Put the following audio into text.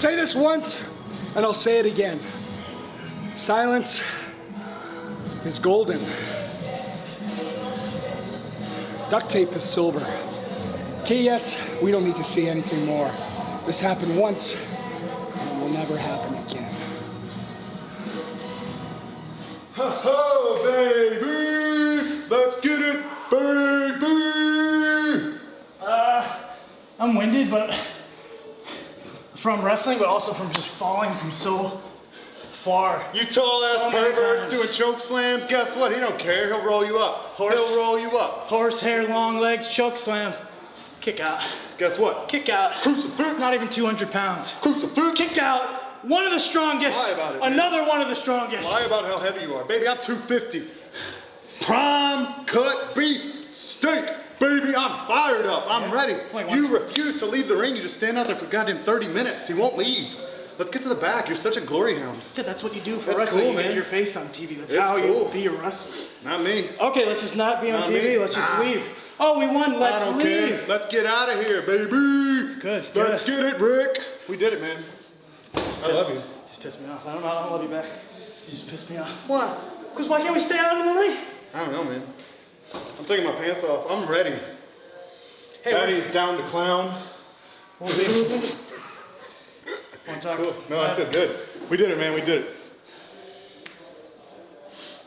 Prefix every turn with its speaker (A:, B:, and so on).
A: say this once, and I'll say it again. Silence is golden. Duct tape is silver. KS, we don't need to see anything more. This happened once, and it will never happen again.
B: Oh, baby! Let's get it, baby!
C: Uh, I'm winded, but from wrestling, but also from just falling from so far.
B: You tall ass
C: So
B: perverts doing choke slams, guess what? He don't care. He'll roll you up.
C: Horse.
B: He'll roll you up.
C: Horsehair, long legs, choke slam, kick out,
B: Guess what?
C: kick out.
B: Crucifix.
C: Not even 200 pounds.
B: Crucifix.
C: Kick out. One of the strongest.
B: Lie about it, man.
C: Another one of the strongest.
B: Lie about how heavy you are. Baby, I'm 250. Prime cut beef I'm fired up. I'm ready. You refuse to leave the ring. You just stand out there for goddamn 30 minutes. You won't leave. Let's get to the back. You're such a glory hound.
C: Yeah, that's what you do for
B: That's
C: wrestling.
B: cool,
C: you get
B: man.
C: your face on TV. That's
B: It's
C: how
B: cool.
C: you be a wrestler.
B: Not me.
C: Okay, let's just not be on
B: Not
C: TV.
B: me.
C: Let's just
B: Ah.
C: leave. Oh, we won. Let's leave.
B: care. Let's get out of here, baby.
C: Good,
B: Let's
C: good.
B: get it, Rick. We did it, man. I love you.
C: You just pissed me off. I don't know. I don't love you back. You just pissed me off.
B: Why?
C: Because why can't we stay out in the ring?
B: I don't know, man. I'm taking my pants off. I'm ready.
C: Hey,
B: Daddy's down to clown.
C: Want to talk?
B: Cool. No, I feel good. We did it, man. We did it.